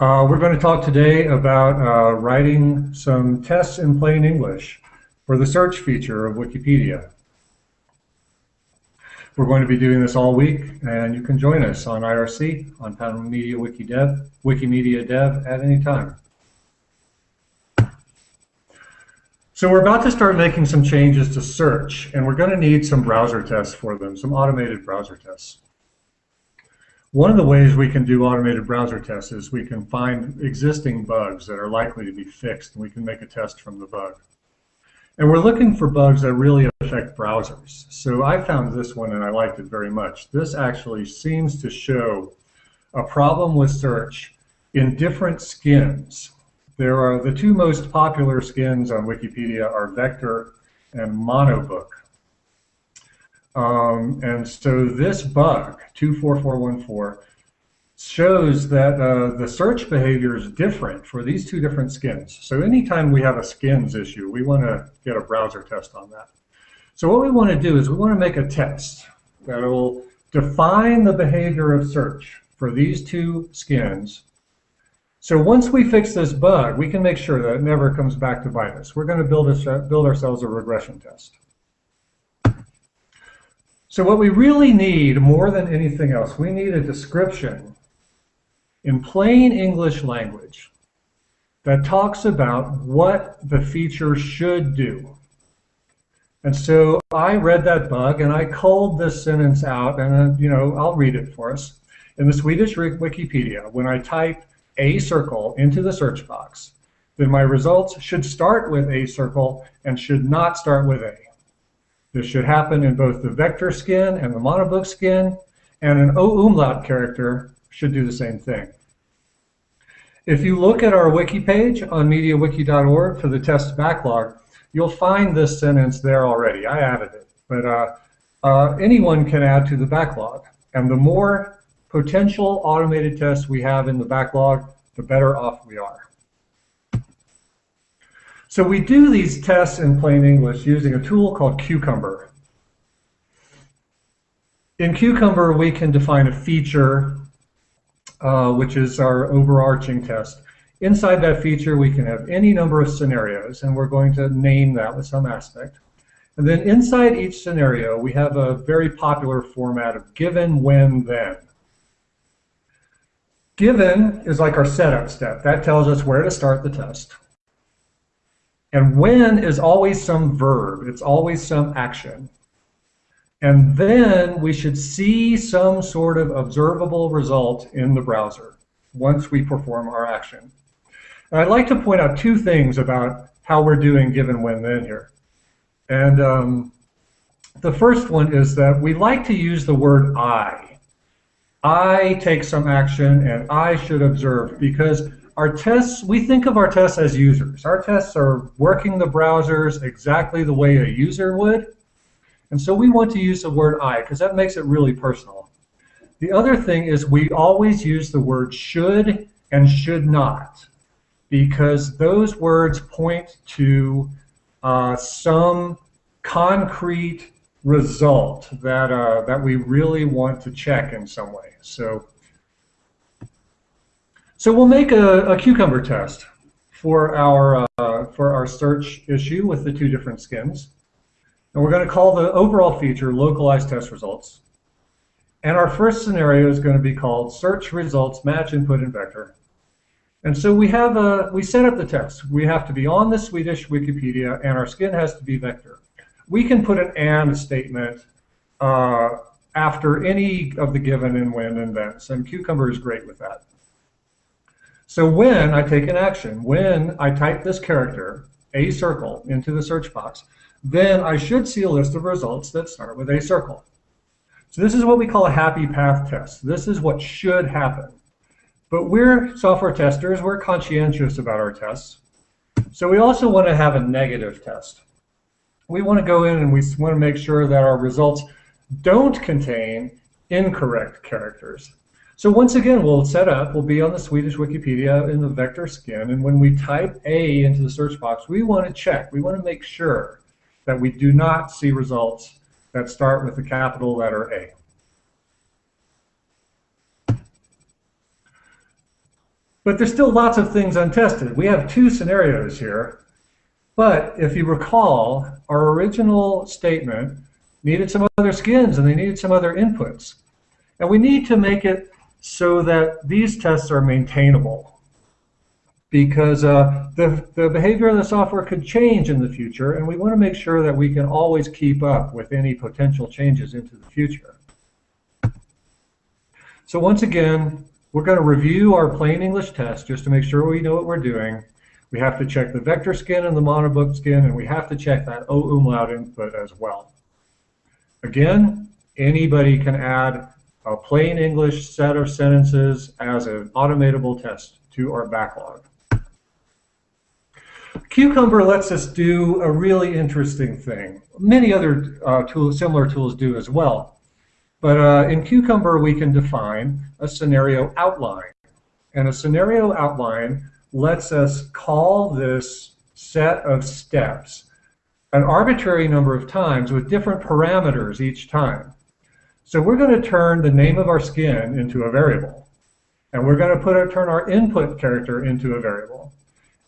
Uh, we're going to talk today about uh, writing some tests in plain English for the search feature of Wikipedia. We're going to be doing this all week, and you can join us on IRC, on Pan Media Wikimedia Dev at any time. So we're about to start making some changes to search, and we're going to need some browser tests for them, some automated browser tests. One of the ways we can do automated browser tests is we can find existing bugs that are likely to be fixed, and we can make a test from the bug. And we're looking for bugs that really affect browsers. So I found this one and I liked it very much. This actually seems to show a problem with search in different skins. There are the two most popular skins on Wikipedia are Vector and Monobook. Um, and so this bug, 24414, shows that uh, the search behavior is different for these two different skins. So anytime we have a skins issue, we want to get a browser test on that. So what we want to do is we want to make a test that will define the behavior of search for these two skins. So once we fix this bug, we can make sure that it never comes back to bite us. We're going to build, a, build ourselves a regression test. So what we really need more than anything else, we need a description in plain English language that talks about what the feature should do. And so I read that bug and I culled this sentence out and uh, you know I'll read it for us. In the Swedish Wikipedia, when I type a circle into the search box, then my results should start with a circle and should not start with a. This should happen in both the vector skin and the monobook skin, and an O umlaut character should do the same thing. If you look at our wiki page on MediaWiki.org for the test backlog, you'll find this sentence there already. I added it, but uh, uh, anyone can add to the backlog. And the more potential automated tests we have in the backlog, the better off we are. So we do these tests in plain English using a tool called Cucumber. In Cucumber, we can define a feature, uh, which is our overarching test. Inside that feature, we can have any number of scenarios, and we're going to name that with some aspect. And then inside each scenario, we have a very popular format of given, when, then. Given is like our setup step. That tells us where to start the test. And when is always some verb. It's always some action. And then we should see some sort of observable result in the browser once we perform our action. And I'd like to point out two things about how we're doing given when then here. And um, the first one is that we like to use the word I. I take some action and I should observe because our tests, we think of our tests as users. Our tests are working the browsers exactly the way a user would. And so we want to use the word I because that makes it really personal. The other thing is we always use the word should and should not because those words point to uh, some concrete result that, uh, that we really want to check in some way. So so we'll make a, a cucumber test for our uh, for our search issue with the two different skins. And we're going to call the overall feature localized test results. And our first scenario is going to be called search results match input and vector. And so we have a we set up the test. We have to be on the Swedish Wikipedia and our skin has to be vector. We can put an and statement uh, after any of the given and when and thens. And Cucumber is great with that. So when I take an action, when I type this character, a circle, into the search box, then I should see a list of results that start with a circle. So this is what we call a happy path test. This is what should happen. But we're software testers, we're conscientious about our tests. So we also want to have a negative test. We want to go in and we want to make sure that our results don't contain incorrect characters. So once again, we'll set up, we'll be on the Swedish Wikipedia in the vector skin, and when we type A into the search box, we want to check, we want to make sure that we do not see results that start with the capital letter A. But there's still lots of things untested. We have two scenarios here. But if you recall, our original statement needed some other skins and they needed some other inputs. And we need to make it so that these tests are maintainable because uh, the, the behavior of the software could change in the future and we want to make sure that we can always keep up with any potential changes into the future. So once again, we're going to review our plain English test just to make sure we know what we're doing. We have to check the vector skin and the monobook skin, and we have to check that O umlaut input as well. Again, anybody can add a plain English set of sentences as an automatable test to our backlog. Cucumber lets us do a really interesting thing. Many other uh, tools, similar tools do as well. But uh, in Cucumber, we can define a scenario outline. And a scenario outline lets us call this set of steps an arbitrary number of times with different parameters each time. So we're going to turn the name of our skin into a variable. And we're going to put a, turn our input character into a variable.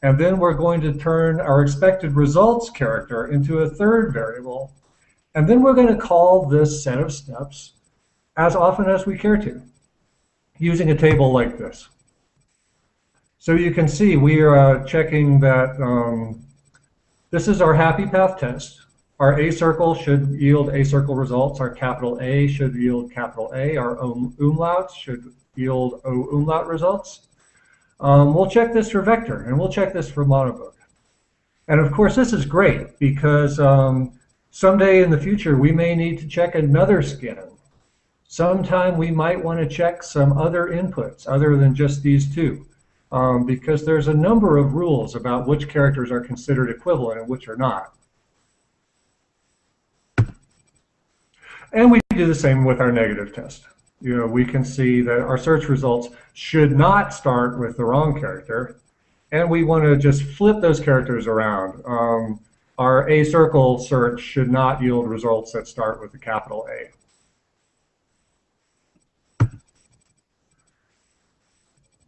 And then we're going to turn our expected results character into a third variable. And then we're going to call this set of steps as often as we care to, using a table like this. So you can see we are uh, checking that um, this is our happy path test. Our A circle should yield A circle results. Our capital A should yield capital A. Our um, umlauts should yield O umlaut results. Um, we'll check this for vector, and we'll check this for monobook. And of course, this is great because um, someday in the future, we may need to check another skin Sometime we might want to check some other inputs other than just these two. Um, because there's a number of rules about which characters are considered equivalent and which are not. And we do the same with our negative test. You know, we can see that our search results should not start with the wrong character, and we want to just flip those characters around. Um, our A circle search should not yield results that start with the capital A.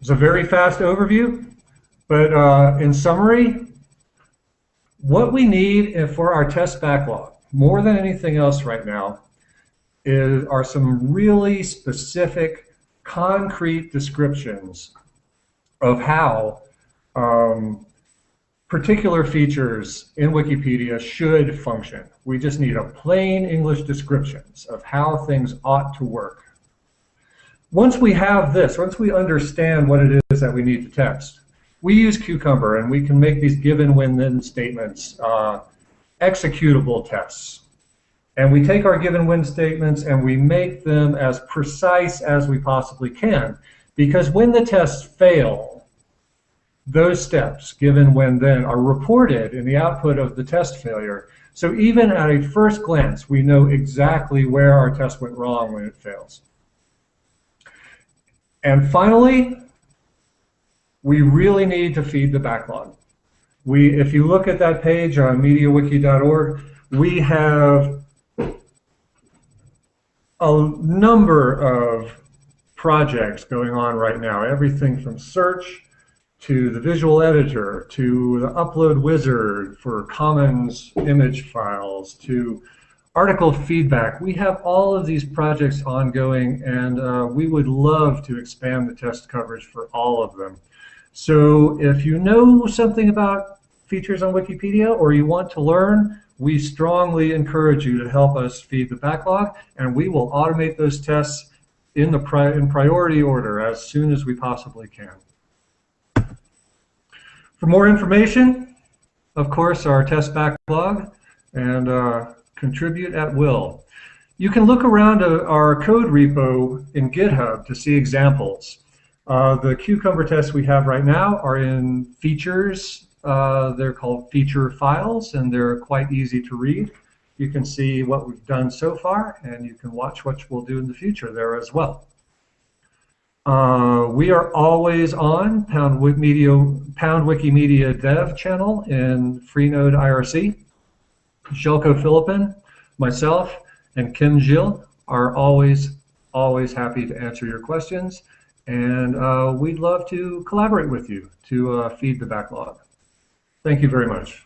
It's a very fast overview, but uh, in summary, what we need for our test backlog, more than anything else right now, is, are some really specific, concrete descriptions of how um, particular features in Wikipedia should function. We just need a plain English descriptions of how things ought to work once we have this, once we understand what it is that we need to test, we use Cucumber and we can make these given when then statements uh, executable tests. And we take our given when statements and we make them as precise as we possibly can. Because when the tests fail, those steps, given when then, are reported in the output of the test failure. So even at a first glance, we know exactly where our test went wrong when it fails. And finally, we really need to feed the backlog. We, if you look at that page on MediaWiki.org, we have a number of projects going on right now. Everything from search to the visual editor to the upload wizard for commons image files to article feedback. We have all of these projects ongoing, and uh, we would love to expand the test coverage for all of them. So if you know something about features on Wikipedia or you want to learn, we strongly encourage you to help us feed the backlog, and we will automate those tests in the pri in priority order as soon as we possibly can. For more information, of course, our test backlog and uh, contribute at will. You can look around uh, our code repo in GitHub to see examples. Uh, the Cucumber tests we have right now are in features. Uh, they're called feature files, and they're quite easy to read. You can see what we've done so far, and you can watch what we'll do in the future there as well. Uh, we are always on Pound, Media, Pound Wikimedia Dev channel in Freenode IRC. Željko Filipin, myself, and Quim Gil are always, always happy to answer your questions. and uh, we'd love to collaborate with you to uh, feed the backlog. Thank you very much.